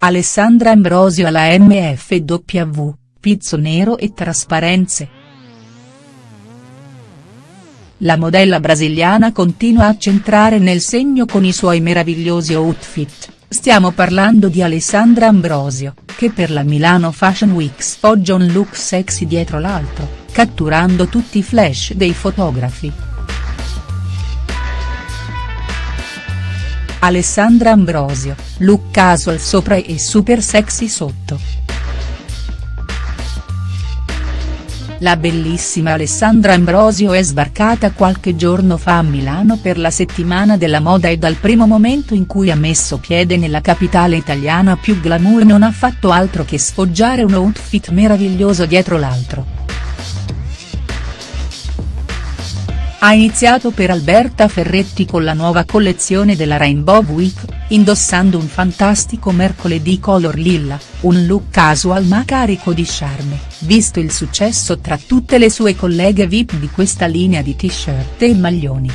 Alessandra Ambrosio alla MFW, pizzo nero e trasparenze. La modella brasiliana continua a centrare nel segno con i suoi meravigliosi outfit, stiamo parlando di Alessandra Ambrosio, che per la Milano Fashion Week sfoggia un look sexy dietro l'altro, catturando tutti i flash dei fotografi. Alessandra Ambrosio, look casual sopra e super sexy sotto. La bellissima Alessandra Ambrosio è sbarcata qualche giorno fa a Milano per la settimana della moda e dal primo momento in cui ha messo piede nella capitale italiana più glamour non ha fatto altro che sfoggiare un outfit meraviglioso dietro l'altro. Ha iniziato per Alberta Ferretti con la nuova collezione della Rainbow Week, indossando un fantastico mercoledì color lilla, un look casual ma carico di charme, visto il successo tra tutte le sue colleghe VIP di questa linea di t-shirt e maglioni.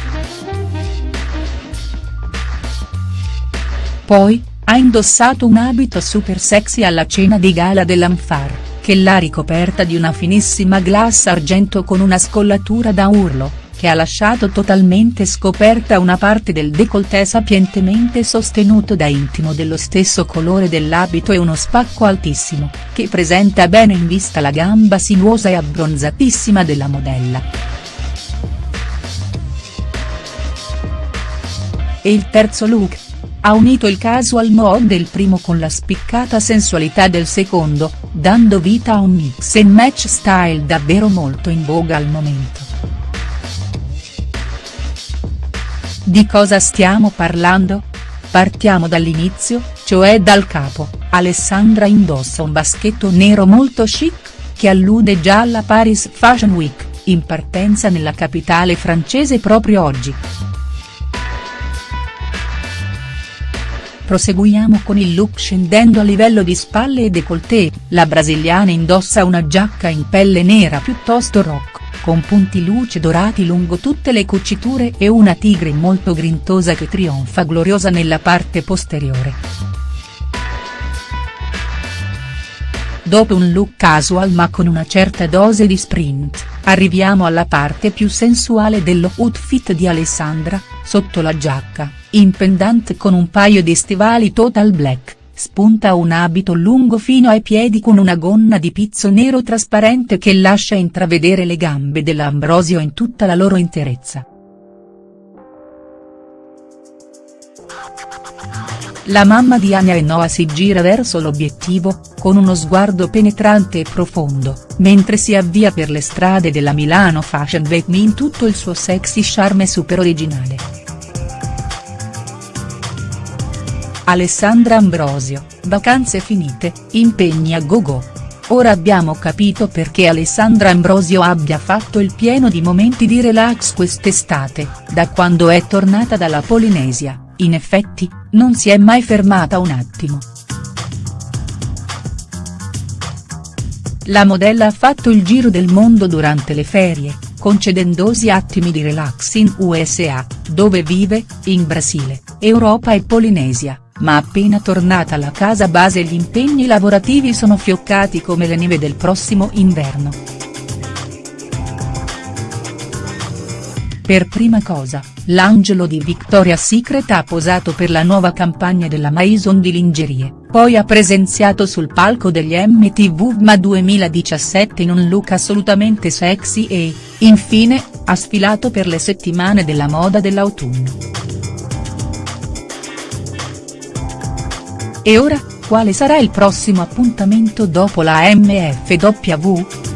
Poi, ha indossato un abito super sexy alla cena di gala dell'Anfar, che l'ha ricoperta di una finissima glass argento con una scollatura da urlo, che ha lasciato totalmente scoperta una parte del décolleté sapientemente sostenuto da intimo dello stesso colore dell'abito e uno spacco altissimo, che presenta bene in vista la gamba sinuosa e abbronzatissima della modella. E il terzo look? Ha unito il casual mode del primo con la spiccata sensualità del secondo, dando vita a un mix and match style davvero molto in voga al momento. Di cosa stiamo parlando? Partiamo dall'inizio, cioè dal capo, Alessandra indossa un baschetto nero molto chic, che allude già alla Paris Fashion Week, in partenza nella capitale francese proprio oggi. Proseguiamo con il look scendendo a livello di spalle e décolleté, la brasiliana indossa una giacca in pelle nera piuttosto rock con punti luce dorati lungo tutte le cuciture e una tigre molto grintosa che trionfa gloriosa nella parte posteriore. Dopo un look casual ma con una certa dose di sprint, arriviamo alla parte più sensuale dello outfit di Alessandra, sotto la giacca, in pendant con un paio di stivali total black spunta un abito lungo fino ai piedi con una gonna di pizzo nero trasparente che lascia intravedere le gambe dell'Ambrosio in tutta la loro interezza. La mamma di Anya e Noah si gira verso l'obiettivo, con uno sguardo penetrante e profondo, mentre si avvia per le strade della Milano Fashion Week in tutto il suo sexy charme super originale. Alessandra Ambrosio, vacanze finite, impegni a gogo. Ora abbiamo capito perché Alessandra Ambrosio abbia fatto il pieno di momenti di relax quest'estate, da quando è tornata dalla Polinesia, in effetti, non si è mai fermata un attimo. La modella ha fatto il giro del mondo durante le ferie, concedendosi attimi di relax in USA, dove vive, in Brasile, Europa e Polinesia ma appena tornata alla casa base gli impegni lavorativi sono fioccati come le neve del prossimo inverno. Per prima cosa, l'angelo di Victoria's Secret ha posato per la nuova campagna della Maison di lingerie, poi ha presenziato sul palco degli MTV VMA 2017 in un look assolutamente sexy e, infine, ha sfilato per le settimane della moda dell'autunno. E ora, quale sarà il prossimo appuntamento dopo la MFW?.